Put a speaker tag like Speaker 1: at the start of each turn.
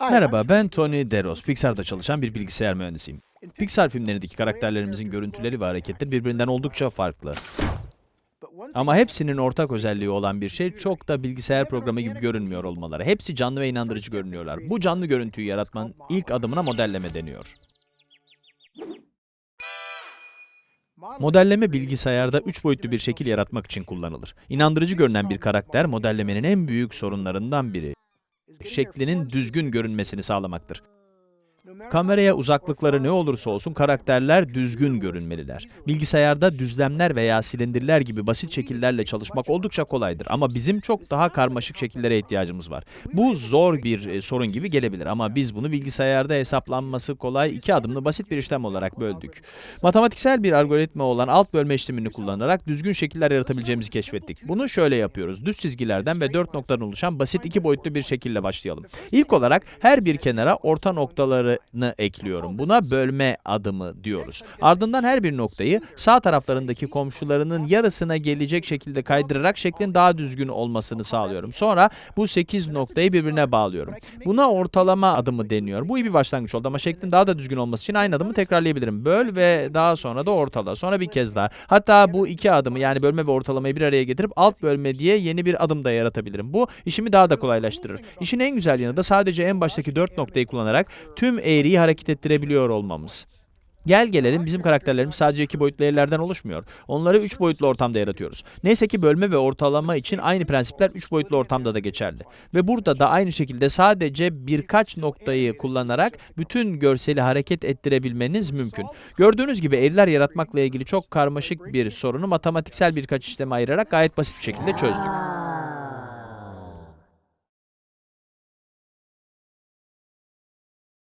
Speaker 1: Merhaba, ben Tony Deros. Pixar'da çalışan bir bilgisayar mühendisiyim. Pixar filmlerindeki karakterlerimizin görüntüleri ve hareketleri birbirinden oldukça farklı. Ama hepsinin ortak özelliği olan bir şey çok da bilgisayar programı gibi görünmüyor olmaları. Hepsi canlı ve inandırıcı görünüyorlar. Bu canlı görüntüyü yaratmanın ilk adımına modelleme deniyor. Modelleme bilgisayarda 3 boyutlu bir şekil yaratmak için kullanılır. İnandırıcı görünen bir karakter modellemenin en büyük sorunlarından biri şeklinin düzgün görünmesini sağlamaktır. Kameraya uzaklıkları ne olursa olsun karakterler düzgün görünmeliler. Bilgisayarda düzlemler veya silindirler gibi basit şekillerle çalışmak oldukça kolaydır ama bizim çok daha karmaşık şekillere ihtiyacımız var. Bu zor bir e, sorun gibi gelebilir ama biz bunu bilgisayarda hesaplanması kolay iki adımlı basit bir işlem olarak böldük. Matematiksel bir algoritma olan alt bölme işlemini kullanarak düzgün şekiller yaratabileceğimizi keşfettik. Bunu şöyle yapıyoruz. Düz çizgilerden ve dört noktadan oluşan basit iki boyutlu bir şekille başlayalım. İlk olarak her bir kenara orta noktalarını ekliyorum. Buna bölme adımı diyoruz. Ardından her bir noktayı sağ taraflarındaki komşularının yarısına gelecek şekilde kaydırarak şeklin daha düzgün olmasını sağlıyorum. Sonra bu 8 noktayı birbirine bağlıyorum. Buna ortalama adımı deniyor. Bu iyi bir başlangıç oldu ama şeklin daha da düzgün olması için aynı adımı tekrarlayabilirim. Böl ve daha sonra da ortala. Sonra bir kez daha. Hatta bu iki adımı yani bölme ve ortalamayı bir araya getirip alt bölme diye yeni bir adım da yaratabilirim. Bu işimi daha da kolaylaştırır. İşin en güzel yanı da sadece en baştaki 4 noktayı kullanarak tüm eğriyi hareket ettirebiliyor olmamız. Gel gelelim bizim karakterlerimiz sadece iki boyutlu eğrilerden oluşmuyor. Onları üç boyutlu ortamda yaratıyoruz. Neyse ki bölme ve ortalama için aynı prensipler üç boyutlu ortamda da geçerli. Ve burada da aynı şekilde sadece birkaç noktayı kullanarak bütün görseli hareket ettirebilmeniz mümkün. Gördüğünüz gibi eğriler yaratmakla ilgili çok karmaşık bir sorunu matematiksel birkaç işleme ayırarak gayet basit bir şekilde çözdük.